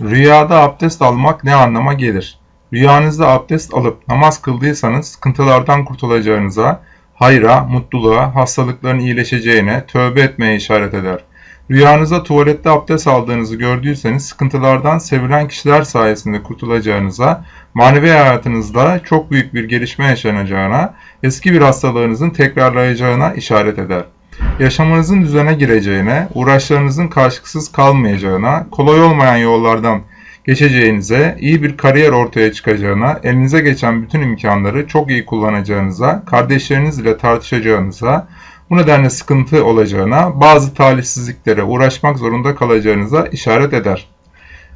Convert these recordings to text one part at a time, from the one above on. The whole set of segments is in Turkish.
Rüyada abdest almak ne anlama gelir? Rüyanızda abdest alıp namaz kıldıysanız sıkıntılardan kurtulacağınıza, hayra, mutluluğa, hastalıkların iyileşeceğine, tövbe etmeye işaret eder. Rüyanızda tuvalette abdest aldığınızı gördüyseniz sıkıntılardan sevilen kişiler sayesinde kurtulacağınıza, manevi hayatınızda çok büyük bir gelişme yaşanacağına, eski bir hastalığınızın tekrarlayacağına işaret eder yaşamınızın düzene gireceğine, uğraşlarınızın karşılıksız kalmayacağına, kolay olmayan yollardan geçeceğinize, iyi bir kariyer ortaya çıkacağına, elinize geçen bütün imkanları çok iyi kullanacağınıza, kardeşleriniz ile tartışacağınıza, bu nedenle sıkıntı olacağına, bazı talihsizliklere uğraşmak zorunda kalacağınıza işaret eder.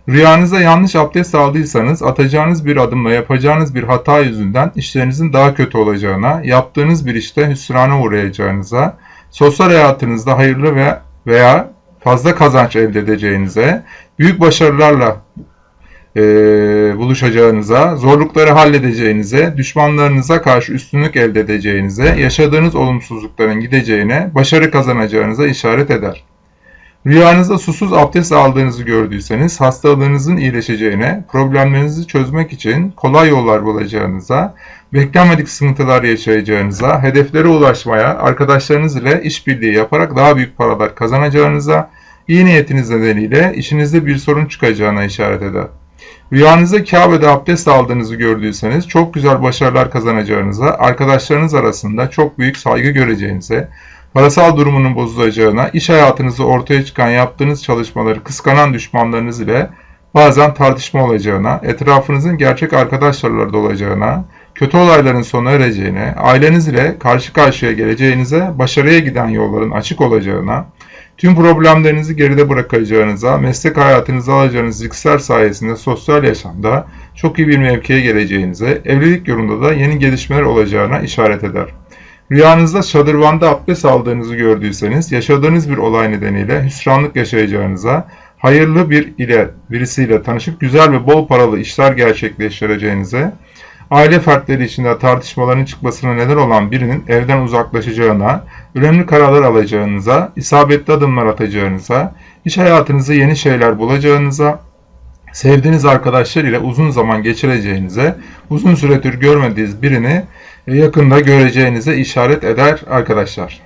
Rüyanızda yanlış abdest aldıysanız atacağınız bir adımla yapacağınız bir hata yüzünden işlerinizin daha kötü olacağına, yaptığınız bir işte hüsrana uğrayacağınıza, sosyal hayatınızda hayırlı ve veya fazla kazanç elde edeceğinize, büyük başarılarla e, buluşacağınıza, zorlukları halledeceğinize, düşmanlarınıza karşı üstünlük elde edeceğinize, yaşadığınız olumsuzlukların gideceğine, başarı kazanacağınıza işaret eder. Rüyanızda susuz abdest aldığınızı gördüyseniz hastalığınızın iyileşeceğine, problemlerinizi çözmek için kolay yollar bulacağınıza, beklenmedik sıkıntılar yaşayacağınıza, hedeflere ulaşmaya, arkadaşlarınız ile işbirliği yaparak daha büyük paralar kazanacağınıza, iyi niyetiniz nedeniyle işinizde bir sorun çıkacağına işaret eder. Rüyanızda Kabe'de abdest aldığınızı gördüyseniz çok güzel başarılar kazanacağınıza, arkadaşlarınız arasında çok büyük saygı göreceğinize, parasal durumunun bozulacağına, iş hayatınızda ortaya çıkan yaptığınız çalışmaları kıskanan düşmanlarınız ile bazen tartışma olacağına, etrafınızın gerçek arkadaşlarla olacağına, kötü olayların sona ereceğine, aileniz ile karşı karşıya geleceğinize, başarıya giden yolların açık olacağına, tüm problemlerinizi geride bırakacağınıza, meslek hayatınızda alacağınız riskler sayesinde sosyal yaşamda çok iyi bir mevkiye geleceğinize, evlilik yolunda da yeni gelişmeler olacağına işaret eder. Rüyanızda şadırvanda abdest aldığınızı gördüyseniz, yaşadığınız bir olay nedeniyle hüsranlık yaşayacağınıza, hayırlı bir ile birisiyle tanışıp güzel ve bol paralı işler gerçekleştireceğinize, aile fertleri içinde tartışmaların çıkmasına neden olan birinin evden uzaklaşacağına, önemli kararlar alacağınıza, isabetli adımlar atacağınıza, iş hayatınızda yeni şeyler bulacağınıza, sevdiğiniz arkadaşlar ile uzun zaman geçireceğinize, uzun süredir görmediğiniz birini yakında göreceğinize işaret eder arkadaşlar.